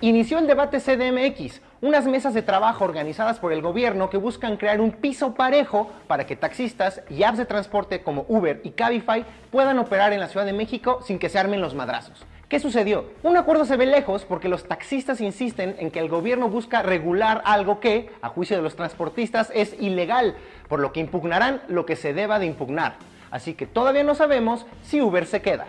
inició el debate CDMX, unas mesas de trabajo organizadas por el gobierno que buscan crear un piso parejo para que taxistas y apps de transporte como Uber y Cabify puedan operar en la Ciudad de México sin que se armen los madrazos. ¿Qué sucedió? Un acuerdo se ve lejos porque los taxistas insisten en que el gobierno busca regular algo que, a juicio de los transportistas, es ilegal, por lo que impugnarán lo que se deba de impugnar. Así que todavía no sabemos si Uber se queda.